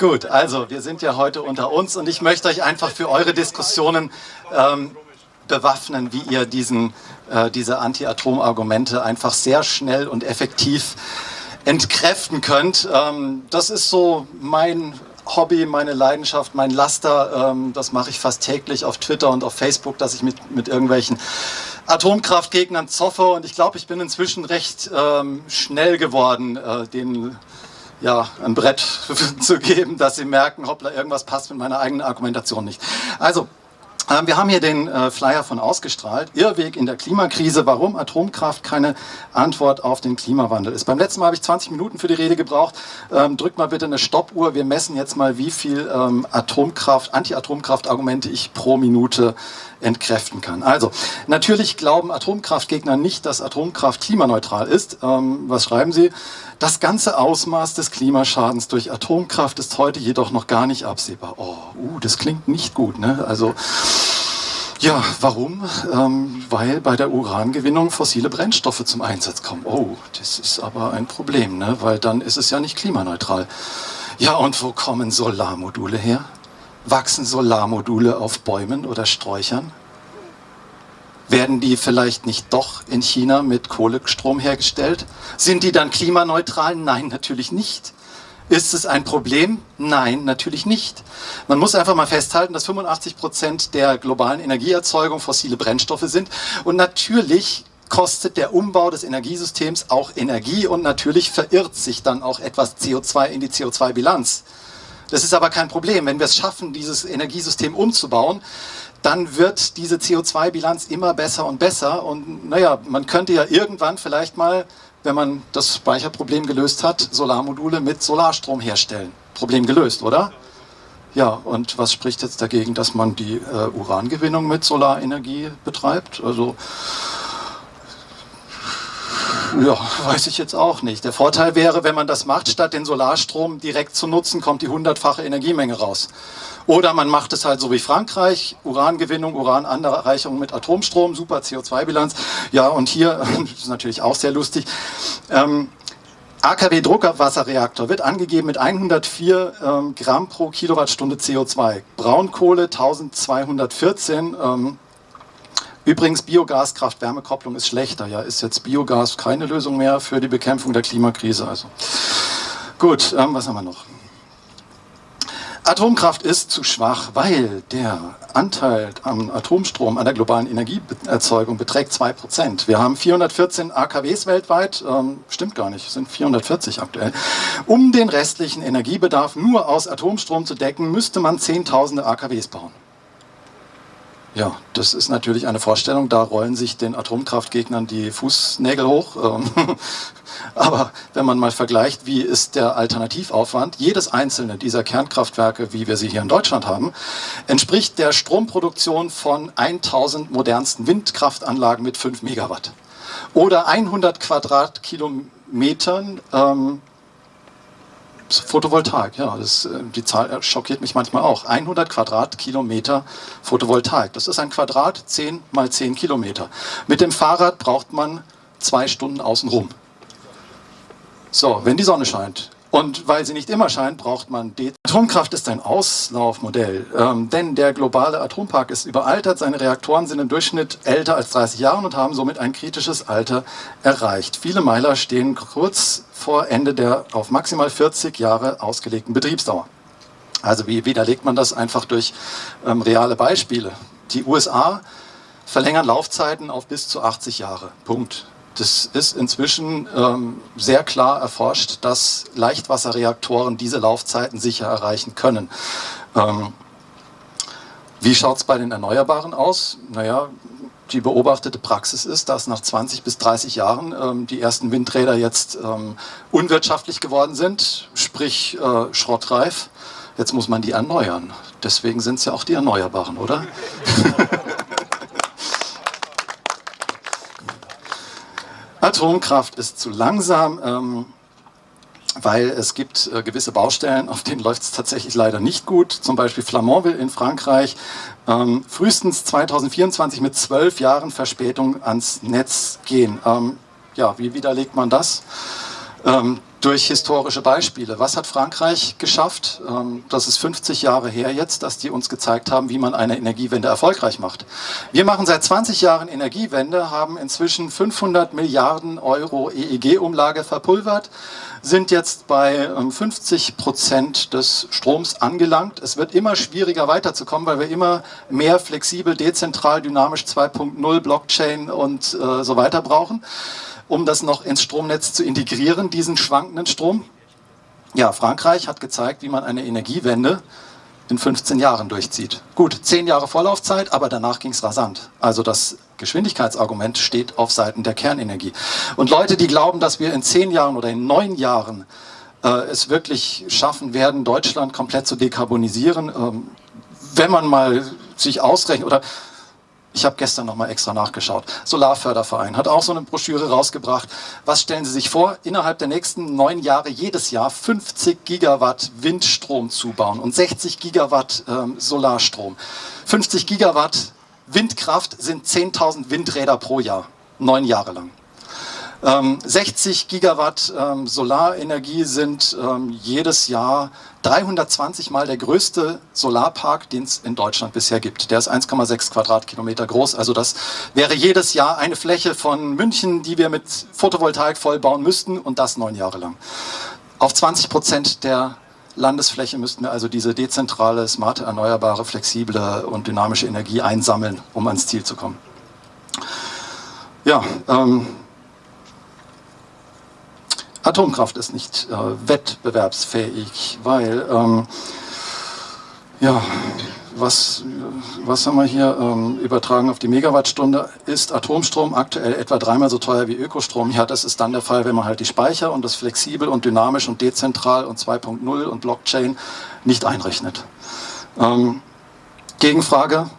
Gut, also wir sind ja heute unter uns und ich möchte euch einfach für eure Diskussionen ähm, bewaffnen, wie ihr diesen, äh, diese Anti-Atom-Argumente einfach sehr schnell und effektiv entkräften könnt. Ähm, das ist so mein Hobby, meine Leidenschaft, mein Laster. Ähm, das mache ich fast täglich auf Twitter und auf Facebook, dass ich mit, mit irgendwelchen Atomkraftgegnern zoffe und ich glaube, ich bin inzwischen recht ähm, schnell geworden, äh, denen ja, ein Brett zu geben, dass sie merken, hoppla, irgendwas passt mit meiner eigenen Argumentation nicht. Also, ähm, wir haben hier den äh, Flyer von ausgestrahlt. Irrweg in der Klimakrise, warum Atomkraft keine Antwort auf den Klimawandel ist. Beim letzten Mal habe ich 20 Minuten für die Rede gebraucht. Ähm, drückt mal bitte eine Stoppuhr. Wir messen jetzt mal, wie viel ähm, Atomkraft, Anti-Atomkraft-Argumente ich pro Minute entkräften kann. Also, natürlich glauben Atomkraftgegner nicht, dass Atomkraft klimaneutral ist. Ähm, was schreiben sie? Das ganze Ausmaß des Klimaschadens durch Atomkraft ist heute jedoch noch gar nicht absehbar. Oh, uh, das klingt nicht gut. Ne? Also, ja, warum? Ähm, weil bei der Urangewinnung fossile Brennstoffe zum Einsatz kommen. Oh, das ist aber ein Problem, ne? weil dann ist es ja nicht klimaneutral. Ja, und wo kommen Solarmodule her? Wachsen Solarmodule auf Bäumen oder Sträuchern? Werden die vielleicht nicht doch in China mit Kohlestrom hergestellt? Sind die dann klimaneutral? Nein, natürlich nicht. Ist es ein Problem? Nein, natürlich nicht. Man muss einfach mal festhalten, dass 85 Prozent der globalen Energieerzeugung fossile Brennstoffe sind. Und natürlich kostet der Umbau des Energiesystems auch Energie und natürlich verirrt sich dann auch etwas CO2 in die CO2-Bilanz. Das ist aber kein Problem. Wenn wir es schaffen, dieses Energiesystem umzubauen, dann wird diese CO2-Bilanz immer besser und besser. Und naja, man könnte ja irgendwann vielleicht mal, wenn man das Speicherproblem gelöst hat, Solarmodule mit Solarstrom herstellen. Problem gelöst, oder? Ja, und was spricht jetzt dagegen, dass man die äh, Urangewinnung mit Solarenergie betreibt? Also ja, weiß ich jetzt auch nicht. Der Vorteil wäre, wenn man das macht, statt den Solarstrom direkt zu nutzen, kommt die hundertfache Energiemenge raus. Oder man macht es halt so wie Frankreich, Urangewinnung, Urananreicherung mit Atomstrom, super CO2-Bilanz. Ja, und hier, das ist natürlich auch sehr lustig, ähm, AKW Druckwasserreaktor wird angegeben mit 104 ähm, Gramm pro Kilowattstunde CO2. Braunkohle 1214. Ähm, Übrigens, Biogas-Kraft-Wärme-Kopplung ist schlechter. Ja, ist jetzt Biogas keine Lösung mehr für die Bekämpfung der Klimakrise. Also gut, ähm, was haben wir noch? Atomkraft ist zu schwach, weil der Anteil am Atomstrom an der globalen Energieerzeugung beträgt 2%. Wir haben 414 AKWs weltweit, ähm, stimmt gar nicht, sind 440 aktuell. Um den restlichen Energiebedarf nur aus Atomstrom zu decken, müsste man Zehntausende AKWs bauen. Ja, das ist natürlich eine Vorstellung, da rollen sich den Atomkraftgegnern die Fußnägel hoch. Ähm, aber wenn man mal vergleicht, wie ist der Alternativaufwand, jedes einzelne dieser Kernkraftwerke, wie wir sie hier in Deutschland haben, entspricht der Stromproduktion von 1000 modernsten Windkraftanlagen mit 5 Megawatt. Oder 100 Quadratkilometern ähm, Photovoltaik, ja, das, äh, die Zahl schockiert mich manchmal auch. 100 Quadratkilometer Photovoltaik. Das ist ein Quadrat 10 mal 10 Kilometer. Mit dem Fahrrad braucht man zwei Stunden außenrum. So, wenn die Sonne scheint, und weil sie nicht immer scheint, braucht man die Atomkraft ist ein Auslaufmodell, ähm, denn der globale Atompark ist überaltert, seine Reaktoren sind im Durchschnitt älter als 30 Jahre und haben somit ein kritisches Alter erreicht. Viele Meiler stehen kurz vor Ende der auf maximal 40 Jahre ausgelegten Betriebsdauer. Also wie widerlegt man das einfach durch ähm, reale Beispiele? Die USA verlängern Laufzeiten auf bis zu 80 Jahre. Punkt. Das ist inzwischen ähm, sehr klar erforscht, dass Leichtwasserreaktoren diese Laufzeiten sicher erreichen können. Ähm, wie schaut es bei den Erneuerbaren aus? Naja, die beobachtete Praxis ist, dass nach 20 bis 30 Jahren ähm, die ersten Windräder jetzt ähm, unwirtschaftlich geworden sind, sprich äh, schrottreif. Jetzt muss man die erneuern. Deswegen sind es ja auch die Erneuerbaren, oder? Atomkraft ist zu langsam, ähm, weil es gibt äh, gewisse Baustellen, auf denen läuft es tatsächlich leider nicht gut. Zum Beispiel Flamanville in Frankreich. Ähm, frühestens 2024 mit zwölf Jahren Verspätung ans Netz gehen. Ähm, ja, wie widerlegt man das? Ähm, durch historische Beispiele. Was hat Frankreich geschafft? Ähm, das ist 50 Jahre her jetzt, dass die uns gezeigt haben, wie man eine Energiewende erfolgreich macht. Wir machen seit 20 Jahren Energiewende, haben inzwischen 500 Milliarden Euro EEG-Umlage verpulvert, sind jetzt bei 50 ähm, Prozent des Stroms angelangt. Es wird immer schwieriger weiterzukommen, weil wir immer mehr flexibel, dezentral, dynamisch 2.0, Blockchain und äh, so weiter brauchen um das noch ins Stromnetz zu integrieren, diesen schwankenden Strom. Ja, Frankreich hat gezeigt, wie man eine Energiewende in 15 Jahren durchzieht. Gut, 10 Jahre Vorlaufzeit, aber danach ging es rasant. Also das Geschwindigkeitsargument steht auf Seiten der Kernenergie. Und Leute, die glauben, dass wir in 10 Jahren oder in 9 Jahren äh, es wirklich schaffen werden, Deutschland komplett zu dekarbonisieren, ähm, wenn man mal sich ausrechnet, oder ich habe gestern nochmal extra nachgeschaut. Solarförderverein hat auch so eine Broschüre rausgebracht. Was stellen Sie sich vor? Innerhalb der nächsten neun Jahre jedes Jahr 50 Gigawatt Windstrom zubauen und 60 Gigawatt ähm, Solarstrom. 50 Gigawatt Windkraft sind 10.000 Windräder pro Jahr, neun Jahre lang. 60 ähm, Gigawatt ähm, Solarenergie sind ähm, jedes Jahr 320 mal der größte Solarpark, den es in Deutschland bisher gibt. Der ist 1,6 Quadratkilometer groß. Also das wäre jedes Jahr eine Fläche von München, die wir mit Photovoltaik vollbauen müssten und das neun Jahre lang. Auf 20 Prozent der Landesfläche müssten wir also diese dezentrale, smarte, erneuerbare, flexible und dynamische Energie einsammeln, um ans Ziel zu kommen. Ja, ähm, Atomkraft ist nicht äh, wettbewerbsfähig, weil, ähm, ja, was, was haben wir hier ähm, übertragen auf die Megawattstunde, ist Atomstrom aktuell etwa dreimal so teuer wie Ökostrom. Ja, das ist dann der Fall, wenn man halt die Speicher und das flexibel und dynamisch und dezentral und 2.0 und Blockchain nicht einrechnet. Ähm, Gegenfrage,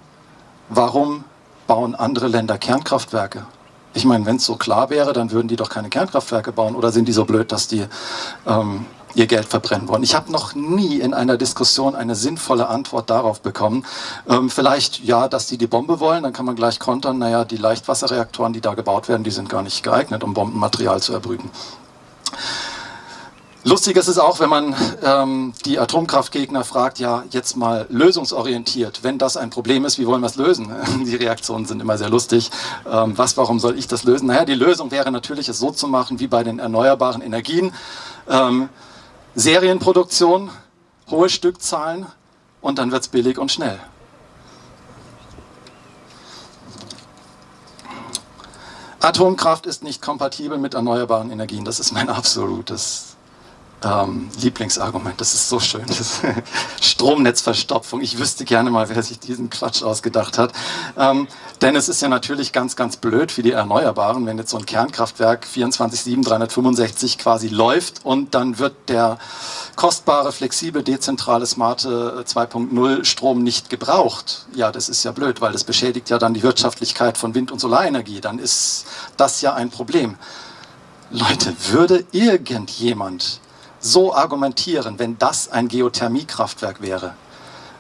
warum bauen andere Länder Kernkraftwerke? Ich meine, wenn es so klar wäre, dann würden die doch keine Kernkraftwerke bauen. Oder sind die so blöd, dass die ähm, ihr Geld verbrennen wollen? Ich habe noch nie in einer Diskussion eine sinnvolle Antwort darauf bekommen. Ähm, vielleicht ja, dass die die Bombe wollen, dann kann man gleich kontern, naja, die Leichtwasserreaktoren, die da gebaut werden, die sind gar nicht geeignet, um Bombenmaterial zu erbrüten. Lustig ist es auch, wenn man ähm, die Atomkraftgegner fragt, ja, jetzt mal lösungsorientiert. Wenn das ein Problem ist, wie wollen wir es lösen? Die Reaktionen sind immer sehr lustig. Ähm, was, warum soll ich das lösen? Naja, die Lösung wäre natürlich, es so zu machen wie bei den erneuerbaren Energien. Ähm, Serienproduktion, hohe Stückzahlen und dann wird es billig und schnell. Atomkraft ist nicht kompatibel mit erneuerbaren Energien. Das ist mein absolutes ähm, Lieblingsargument, das ist so schön, Stromnetzverstopfung. Ich wüsste gerne mal, wer sich diesen Quatsch ausgedacht hat. Ähm, denn es ist ja natürlich ganz, ganz blöd für die Erneuerbaren, wenn jetzt so ein Kernkraftwerk 24-7, 365 quasi läuft und dann wird der kostbare, flexible, dezentrale, smarte 2.0 Strom nicht gebraucht. Ja, das ist ja blöd, weil das beschädigt ja dann die Wirtschaftlichkeit von Wind- und Solarenergie. Dann ist das ja ein Problem. Leute, würde irgendjemand so argumentieren, wenn das ein Geothermiekraftwerk wäre?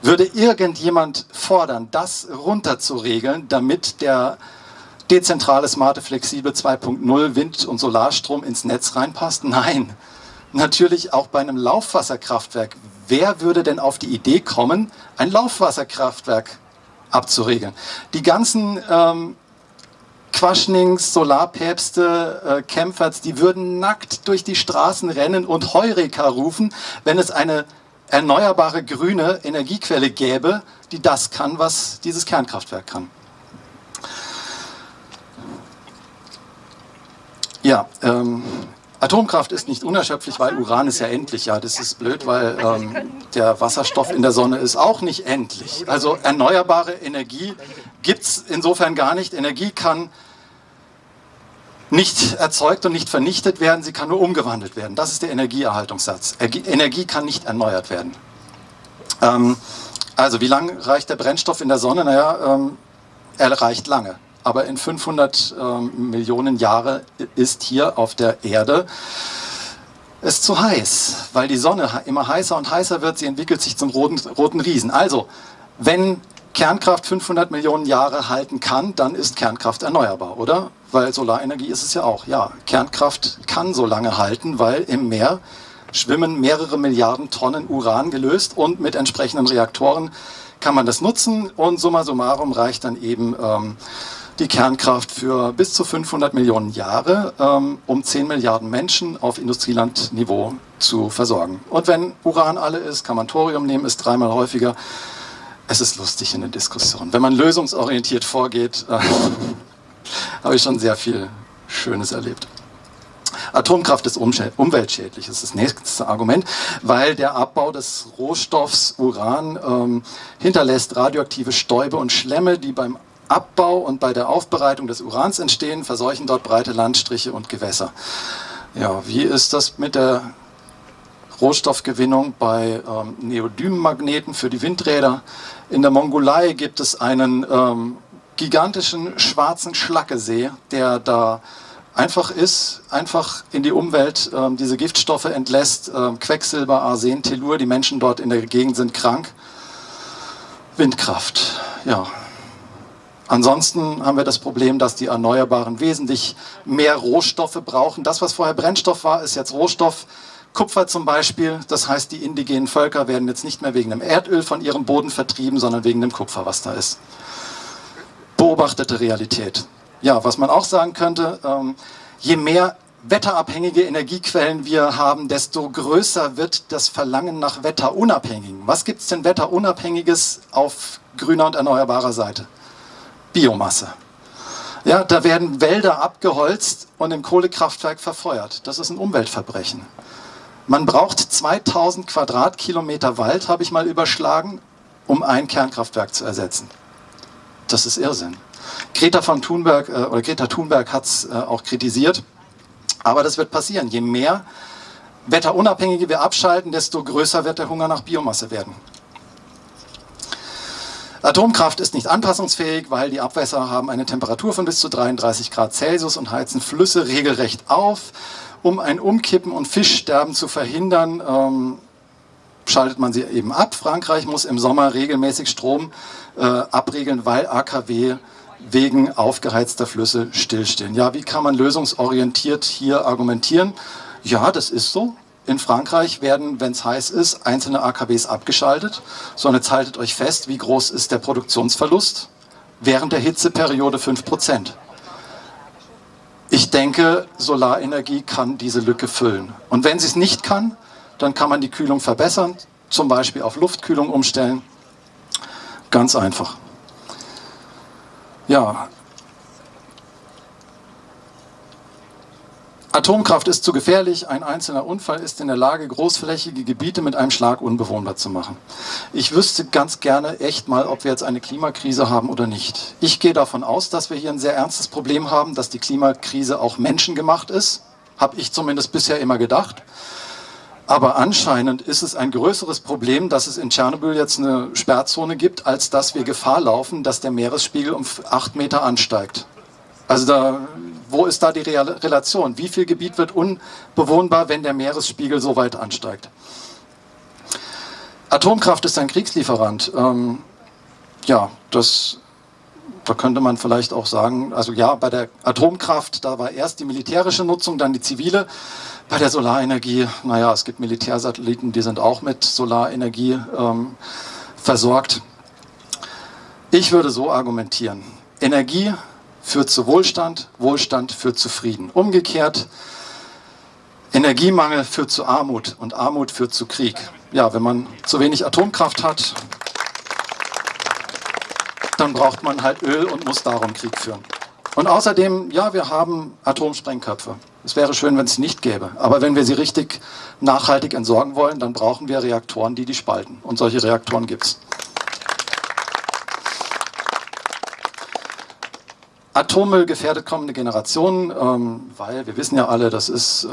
Würde irgendjemand fordern, das runterzuregeln, damit der dezentrale, smarte, flexible 2.0 Wind- und Solarstrom ins Netz reinpasst? Nein. Natürlich auch bei einem Laufwasserkraftwerk. Wer würde denn auf die Idee kommen, ein Laufwasserkraftwerk abzuregeln? Die ganzen ähm, Quaschnings, Solarpäpste, äh, Kämpferts, die würden nackt durch die Straßen rennen und Heureka rufen, wenn es eine erneuerbare grüne Energiequelle gäbe, die das kann, was dieses Kernkraftwerk kann. Ja, ähm, Atomkraft ist nicht unerschöpflich, weil Uran ist ja endlich. Ja, das ist blöd, weil ähm, der Wasserstoff in der Sonne ist auch nicht endlich. Also erneuerbare Energie gibt es insofern gar nicht. Energie kann nicht erzeugt und nicht vernichtet werden, sie kann nur umgewandelt werden. Das ist der Energieerhaltungssatz. Energie kann nicht erneuert werden. Ähm, also wie lange reicht der Brennstoff in der Sonne? Naja, ähm, er reicht lange aber in 500 ähm, Millionen Jahre ist hier auf der Erde es zu heiß, weil die Sonne immer heißer und heißer wird, sie entwickelt sich zum roten, roten Riesen. Also, wenn Kernkraft 500 Millionen Jahre halten kann, dann ist Kernkraft erneuerbar, oder? Weil Solarenergie ist es ja auch. Ja, Kernkraft kann so lange halten, weil im Meer schwimmen mehrere Milliarden Tonnen Uran gelöst und mit entsprechenden Reaktoren kann man das nutzen und summa summarum reicht dann eben ähm, die Kernkraft für bis zu 500 Millionen Jahre, ähm, um 10 Milliarden Menschen auf Industrielandniveau zu versorgen. Und wenn Uran alle ist, kann man Thorium nehmen, ist dreimal häufiger. Es ist lustig in der Diskussion. Wenn man lösungsorientiert vorgeht, äh, habe ich schon sehr viel Schönes erlebt. Atomkraft ist umweltschädlich, ist das nächste Argument, weil der Abbau des Rohstoffs Uran ähm, hinterlässt radioaktive Stäube und Schlemme, die beim Abbau und bei der Aufbereitung des Urans entstehen, verseuchen dort breite Landstriche und Gewässer. Ja, wie ist das mit der Rohstoffgewinnung bei ähm, Neodym-Magneten für die Windräder? In der Mongolei gibt es einen ähm, gigantischen schwarzen Schlackesee, der da einfach ist, einfach in die Umwelt ähm, diese Giftstoffe entlässt, ähm, Quecksilber, Arsen, Tellur, die Menschen dort in der Gegend sind krank. Windkraft, ja. Ansonsten haben wir das Problem, dass die Erneuerbaren wesentlich mehr Rohstoffe brauchen. Das, was vorher Brennstoff war, ist jetzt Rohstoff. Kupfer zum Beispiel, das heißt, die indigenen Völker werden jetzt nicht mehr wegen dem Erdöl von ihrem Boden vertrieben, sondern wegen dem Kupfer, was da ist. Beobachtete Realität. Ja, was man auch sagen könnte, ähm, je mehr wetterabhängige Energiequellen wir haben, desto größer wird das Verlangen nach wetterunabhängigen. Was gibt es denn wetterunabhängiges auf grüner und erneuerbarer Seite? Biomasse. Ja, da werden Wälder abgeholzt und im Kohlekraftwerk verfeuert. Das ist ein Umweltverbrechen. Man braucht 2000 Quadratkilometer Wald, habe ich mal überschlagen, um ein Kernkraftwerk zu ersetzen. Das ist Irrsinn. Greta von Thunberg äh, oder Greta Thunberg hat es äh, auch kritisiert. Aber das wird passieren. Je mehr Wetterunabhängige wir abschalten, desto größer wird der Hunger nach Biomasse werden. Atomkraft ist nicht anpassungsfähig, weil die Abwässer haben eine Temperatur von bis zu 33 Grad Celsius und heizen Flüsse regelrecht auf. Um ein Umkippen und Fischsterben zu verhindern, ähm, schaltet man sie eben ab. Frankreich muss im Sommer regelmäßig Strom äh, abregeln, weil AKW wegen aufgeheizter Flüsse stillstehen. Ja, wie kann man lösungsorientiert hier argumentieren? Ja, das ist so. In Frankreich werden, wenn es heiß ist, einzelne AKWs abgeschaltet. So, und jetzt haltet euch fest, wie groß ist der Produktionsverlust? Während der Hitzeperiode 5%. Ich denke, Solarenergie kann diese Lücke füllen. Und wenn sie es nicht kann, dann kann man die Kühlung verbessern, zum Beispiel auf Luftkühlung umstellen. Ganz einfach. Ja. Atomkraft ist zu gefährlich. Ein einzelner Unfall ist in der Lage, großflächige Gebiete mit einem Schlag unbewohnbar zu machen. Ich wüsste ganz gerne echt mal, ob wir jetzt eine Klimakrise haben oder nicht. Ich gehe davon aus, dass wir hier ein sehr ernstes Problem haben, dass die Klimakrise auch menschengemacht ist. Habe ich zumindest bisher immer gedacht. Aber anscheinend ist es ein größeres Problem, dass es in Tschernobyl jetzt eine Sperrzone gibt, als dass wir Gefahr laufen, dass der Meeresspiegel um acht Meter ansteigt. Also da, wo ist da die Relation? Wie viel Gebiet wird unbewohnbar, wenn der Meeresspiegel so weit ansteigt? Atomkraft ist ein Kriegslieferant. Ähm, ja, das, da könnte man vielleicht auch sagen, also ja, bei der Atomkraft, da war erst die militärische Nutzung, dann die zivile. Bei der Solarenergie, naja, es gibt Militärsatelliten, die sind auch mit Solarenergie ähm, versorgt. Ich würde so argumentieren, Energie führt zu Wohlstand, Wohlstand führt zu Frieden. Umgekehrt, Energiemangel führt zu Armut und Armut führt zu Krieg. Ja, wenn man zu wenig Atomkraft hat, dann braucht man halt Öl und muss darum Krieg führen. Und außerdem, ja, wir haben Atomsprengköpfe. Es wäre schön, wenn es nicht gäbe. Aber wenn wir sie richtig nachhaltig entsorgen wollen, dann brauchen wir Reaktoren, die die spalten. Und solche Reaktoren gibt es. Atommüll gefährdet kommende Generationen, ähm, weil wir wissen ja alle, das ist äh,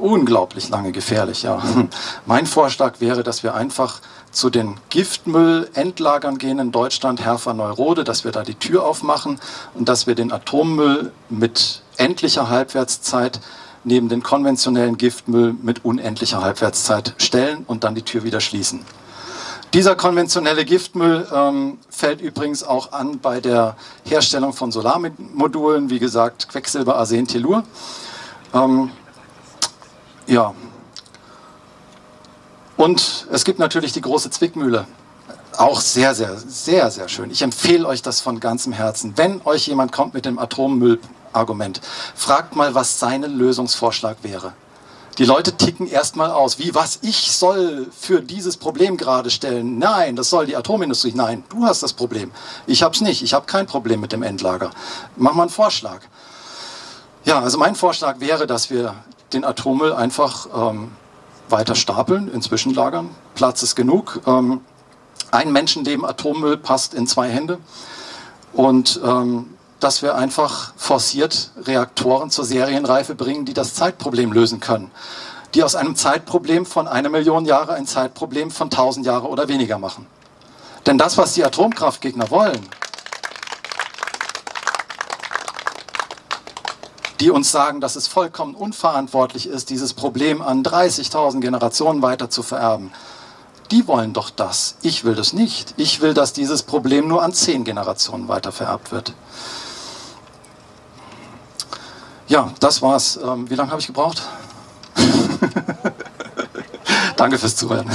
unglaublich lange gefährlich. Ja. Mein Vorschlag wäre, dass wir einfach zu den Giftmüllendlagern gehen in Deutschland, Herfer-Neurode, dass wir da die Tür aufmachen und dass wir den Atommüll mit endlicher Halbwertszeit neben den konventionellen Giftmüll mit unendlicher Halbwertszeit stellen und dann die Tür wieder schließen. Dieser konventionelle Giftmüll ähm, fällt übrigens auch an bei der Herstellung von Solarmodulen, wie gesagt Quecksilber, Arsen, Tellur. Ähm, ja. Und es gibt natürlich die große Zwickmühle. Auch sehr, sehr, sehr, sehr schön. Ich empfehle euch das von ganzem Herzen. Wenn euch jemand kommt mit dem Atommüllargument, fragt mal, was sein Lösungsvorschlag wäre. Die Leute ticken erstmal aus, wie was ich soll für dieses Problem gerade stellen. Nein, das soll die Atomindustrie. Nein, du hast das Problem. Ich habe es nicht. Ich habe kein Problem mit dem Endlager. Mach mal einen Vorschlag. Ja, also mein Vorschlag wäre, dass wir den Atommüll einfach ähm, weiter stapeln in Zwischenlagern. Platz ist genug. Ähm, ein Menschenleben Atommüll passt in zwei Hände. Und ähm, dass wir einfach forciert Reaktoren zur Serienreife bringen, die das Zeitproblem lösen können. Die aus einem Zeitproblem von einer Million Jahre ein Zeitproblem von tausend Jahre oder weniger machen. Denn das, was die Atomkraftgegner wollen, die uns sagen, dass es vollkommen unverantwortlich ist, dieses Problem an 30.000 Generationen weiter zu vererben, die wollen doch das. Ich will das nicht. Ich will, dass dieses Problem nur an zehn Generationen weiter vererbt wird. Ja, das war's. Ähm, wie lange habe ich gebraucht? Danke fürs Zuhören.